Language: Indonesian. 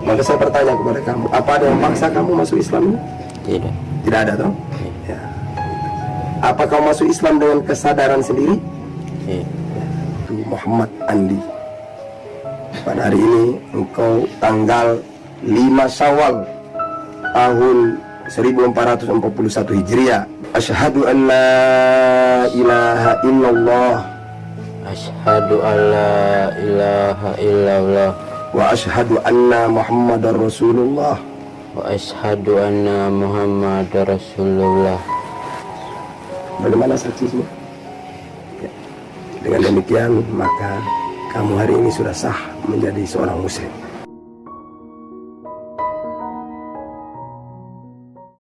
Maka saya bertanya kepada kamu, apa ada yang memaksa kamu masuk Islam? Tidak. Tidak ada toh? Ya. Apa kau masuk Islam dengan kesadaran sendiri? Itu Muhammad Andi. Pada hari ini engkau tanggal 5 Syawal tahun 1441 Hijriah. Asyhadu an la ilaha illallah Asyhadu an la ilaha illallah wa ashadu anna muhammadar rasulullah. Wa ashadu anna muhammadar rasulullah. Bagaimana saksi semua? Ya. dengan demikian maka kamu hari ini sudah sah menjadi seorang muslim.